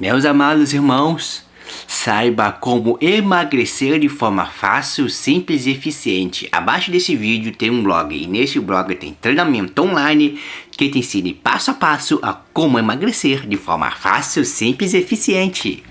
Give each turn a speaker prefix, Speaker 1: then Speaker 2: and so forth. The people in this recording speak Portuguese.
Speaker 1: Meus amados irmãos, saiba como emagrecer de forma fácil, simples e eficiente. Abaixo desse vídeo tem um blog e nesse blog tem treinamento online que te ensine passo a passo a como emagrecer de forma fácil, simples e eficiente.